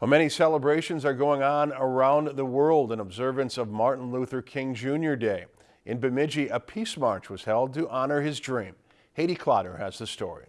Well, many celebrations are going on around the world in observance of Martin Luther King Jr. Day. In Bemidji, a peace march was held to honor his dream. Haiti Clotter has the story.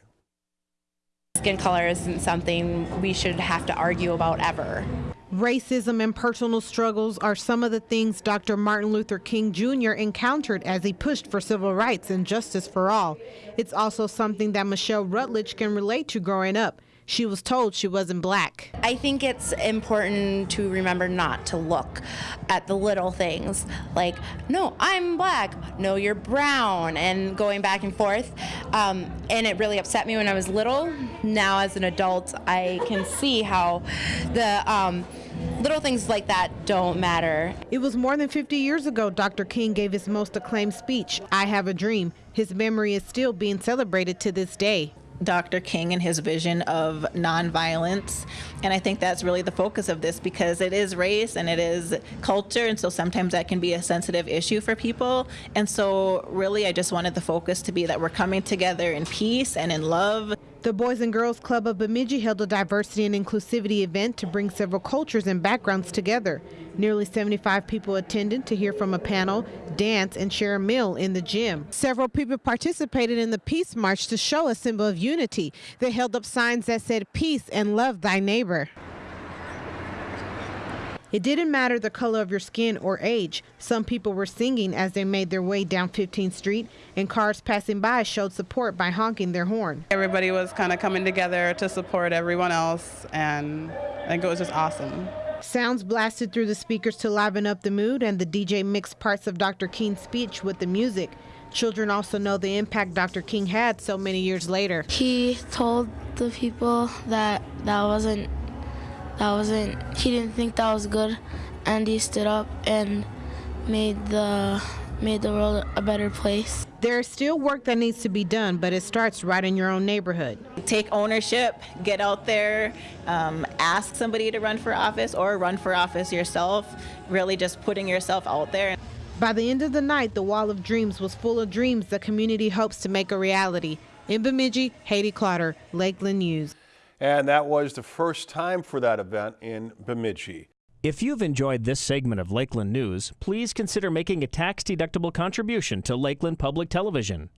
Skin color isn't something we should have to argue about ever. Racism and personal struggles are some of the things Dr. Martin Luther King Jr. encountered as he pushed for civil rights and justice for all. It's also something that Michelle Rutledge can relate to growing up. She was told she wasn't black. I think it's important to remember not to look at the little things like, no, I'm black, no, you're brown, and going back and forth. Um, and it really upset me when I was little. Now, as an adult, I can see how the um, little things like that don't matter. It was more than 50 years ago Dr. King gave his most acclaimed speech, I Have a Dream. His memory is still being celebrated to this day. Dr. King and his vision of nonviolence. And I think that's really the focus of this because it is race and it is culture. And so sometimes that can be a sensitive issue for people. And so, really, I just wanted the focus to be that we're coming together in peace and in love. The Boys and Girls Club of Bemidji held a diversity and inclusivity event to bring several cultures and backgrounds together. Nearly 75 people attended to hear from a panel, dance, and share a meal in the gym. Several people participated in the Peace March to show a symbol of unity. They held up signs that said, Peace and love thy neighbor. It didn't matter the color of your skin or age. Some people were singing as they made their way down 15th Street, and cars passing by showed support by honking their horn. Everybody was kind of coming together to support everyone else, and I think it was just awesome. Sounds blasted through the speakers to liven up the mood, and the DJ mixed parts of Dr. King's speech with the music. Children also know the impact Dr. King had so many years later. He told the people that that wasn't that wasn't he didn't think that was good and he stood up and made the made the world a better place. There is still work that needs to be done, but it starts right in your own neighborhood. Take ownership, get out there, um, ask somebody to run for office or run for office yourself, really just putting yourself out there. By the end of the night, the Wall of Dreams was full of dreams the community hopes to make a reality. In Bemidji, Haiti Clotter, Lakeland News. And that was the first time for that event in Bemidji. If you've enjoyed this segment of Lakeland News, please consider making a tax-deductible contribution to Lakeland Public Television.